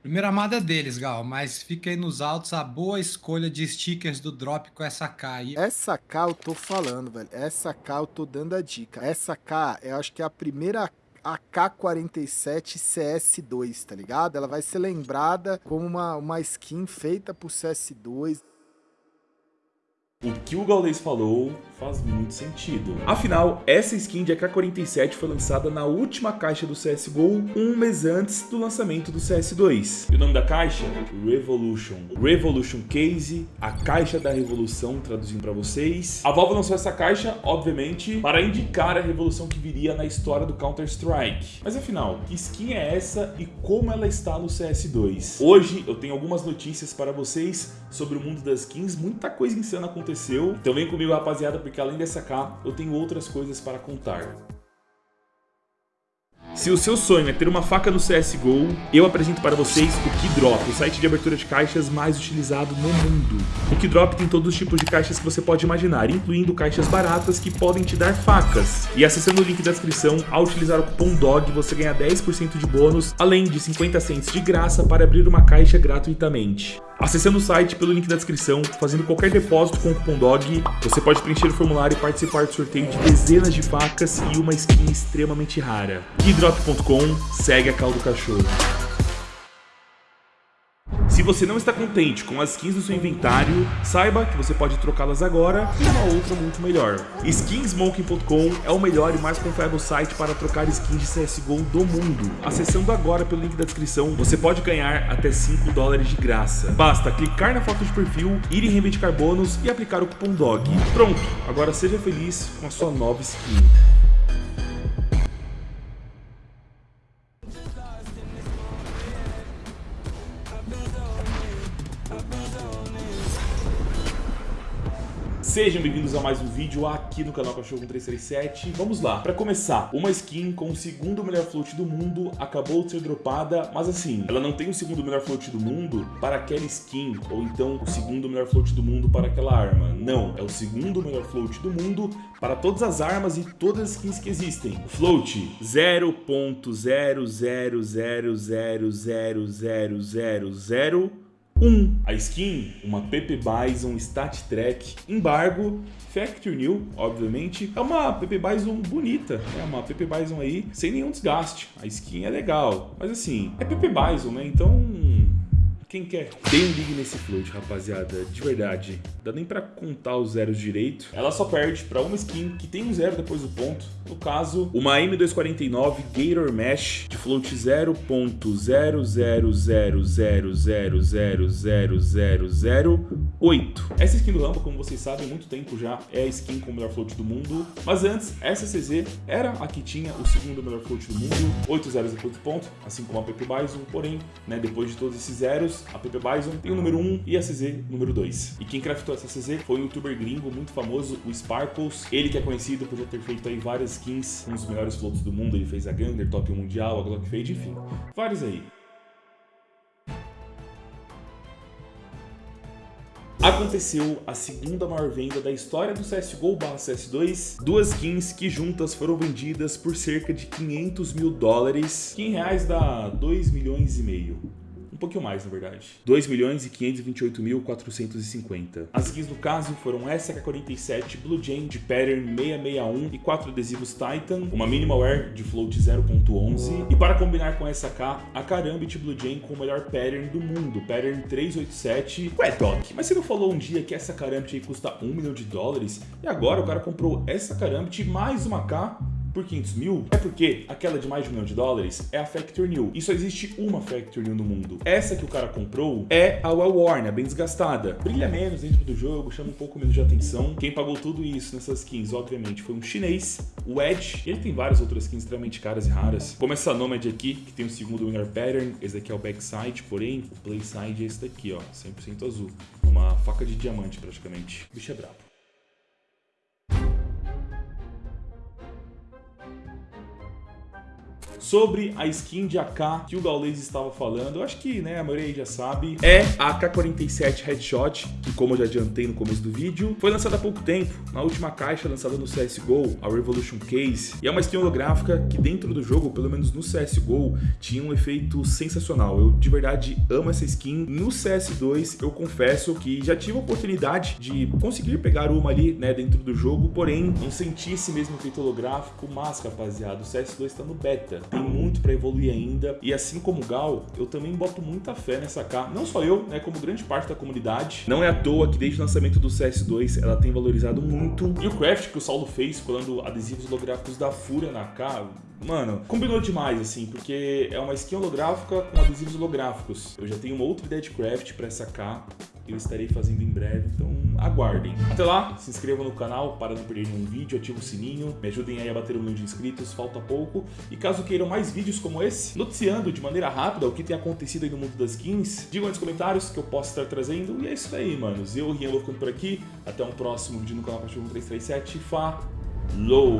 Primeira amada é deles, Gal, mas fica aí nos altos a boa escolha de stickers do drop com essa K aí. Essa K eu tô falando, velho. Essa K eu tô dando a dica. Essa K, eu acho que é a primeira AK-47 CS2, tá ligado? Ela vai ser lembrada como uma, uma skin feita por CS2. O que o Gaules falou faz muito sentido. Afinal, essa skin de AK-47 foi lançada na última caixa do CSGO, um mês antes do lançamento do CS2. E o nome da caixa? Revolution. Revolution Case, a caixa da revolução, traduzindo para vocês. A Valve lançou essa caixa, obviamente, para indicar a revolução que viria na história do Counter-Strike. Mas afinal, que skin é essa e como ela está no CS2? Hoje eu tenho algumas notícias para vocês sobre o mundo das skins, muita coisa insana acontecendo aconteceu. Então vem comigo, rapaziada, porque além dessa K, eu tenho outras coisas para contar. Se o seu sonho é ter uma faca no CSGO, eu apresento para vocês o Keydrop, o site de abertura de caixas mais utilizado no mundo. O Keydrop tem todos os tipos de caixas que você pode imaginar, incluindo caixas baratas que podem te dar facas. E acessando o link da descrição, ao utilizar o cupom DOG, você ganha 10% de bônus, além de 50 cents de graça para abrir uma caixa gratuitamente. Acessando o site pelo link da descrição, fazendo qualquer depósito com o cupom DOG, você pode preencher o formulário e participar do sorteio de dezenas de facas e uma skin extremamente rara. Keydrop.com, segue a caldo cachorro. Se você não está contente com as skins do seu inventário, saiba que você pode trocá-las agora e uma outra muito melhor. Skinsmoking.com é o melhor e mais confiável site para trocar skins de CSGO do mundo. Acessando agora pelo link da descrição, você pode ganhar até 5 dólares de graça. Basta clicar na foto de perfil, ir em reivindicar bônus e aplicar o cupom DOG. Pronto, agora seja feliz com a sua nova skin. Sejam bem-vindos a mais um vídeo aqui no canal Cachorro 337. Vamos lá, para começar, uma skin com o segundo melhor float do mundo acabou de ser dropada, mas assim, ela não tem o segundo melhor float do mundo para aquela skin, ou então o segundo melhor float do mundo para aquela arma. Não, é o segundo melhor float do mundo para todas as armas e todas as skins que existem. Float 0.000000000 1. A skin, uma Pepe Bison Stat Track, embargo, Factory New, obviamente. É uma Pepe Bison bonita, é uma Pepe Bison aí sem nenhum desgaste. A skin é legal, mas assim, é Pepe Bison, né? Então quem quer? Dê um ligue nesse float, rapaziada. De verdade. Dá nem pra contar os zeros direito. Ela só perde pra uma skin que tem um zero depois do ponto. No caso, uma M249 Gator Mesh de float 0.00000000008. Essa skin do Rambo, como vocês sabem, há muito tempo já é a skin com o melhor float do mundo. Mas antes, essa CZ era a que tinha o segundo melhor float do mundo. 8 zeros depois do ponto, assim como a Pepe Bison. Porém, né, depois de todos esses zeros, a PP Bison tem o número 1 e a CZ número 2. E quem craftou essa CZ foi um youtuber gringo muito famoso, o Sparkles. Ele que é conhecido por já ter feito aí várias skins, um dos melhores floats do mundo. Ele fez a Gander, Top 1 Mundial, a Glock Fade, enfim, vários aí. Aconteceu a segunda maior venda da história do CSGO barra CS2, duas skins que juntas foram vendidas por cerca de 500 mil dólares, que em reais dá 2 milhões e meio pouquinho mais, na verdade. 2 milhões e 528 mil 450. As skins no caso foram essa K47 Blue Jane de pattern 661 e 4 adesivos Titan, uma Minimal Air de float 0.11 e para combinar com essa K, a Karambit Blue Jane com o melhor pattern do mundo, pattern 387. Ué, Doc, mas você não falou um dia que essa Karambit custa 1 milhão de dólares? E agora o cara comprou essa Karambit mais uma K por 500 mil é porque aquela de mais de um milhão de dólares é a Factor New. E só existe uma Factor New no mundo. Essa que o cara comprou é a Well Worn, a bem desgastada. Brilha menos dentro do jogo, chama um pouco menos de atenção. Quem pagou tudo isso nessas skins, obviamente, foi um chinês, o Edge. Ele tem várias outras skins extremamente caras e raras. Como essa Nomad aqui, que tem o segundo Winner Pattern. Esse daqui é o Backside, porém, o Playside é esse daqui, ó, 100% azul. Uma faca de diamante, praticamente. O bicho é brabo. Sobre a skin de AK que o Gaules estava falando. Eu acho que né, a maioria já sabe. É a AK-47 Headshot, que como eu já adiantei no começo do vídeo, foi lançada há pouco tempo, na última caixa lançada no CSGO, a Revolution Case. E é uma skin holográfica que dentro do jogo, pelo menos no CSGO, tinha um efeito sensacional. Eu de verdade amo essa skin. No CS2, eu confesso que já tive a oportunidade de conseguir pegar uma ali, né, dentro do jogo, porém não senti esse mesmo efeito holográfico, mas rapaziada, o CS2 está no beta, tem muito para evoluir ainda, e assim como o Gal, eu também boto muita fé nessa K, não só eu, né, como grande parte da comunidade. Não é à toa que desde o lançamento do CS2 ela tem valorizado muito, e o craft que o Saulo fez colando adesivos holográficos da Fúria na K, Mano, combinou demais, assim, porque é uma skin holográfica com adesivos holográficos. Eu já tenho uma outra ideia de craft pra K, eu estarei fazendo em breve, então aguardem. Até lá, se inscrevam no canal para não perder nenhum vídeo, ativem o sininho, me ajudem aí a bater um milhão de inscritos, falta pouco. E caso queiram mais vídeos como esse, noticiando de maneira rápida o que tem acontecido aí no mundo das skins, digam aí nos comentários que eu posso estar trazendo. E é isso aí, manos. Eu, Rian, vou ficando por aqui. Até um próximo vídeo no canal Cachorro 1337. Falou!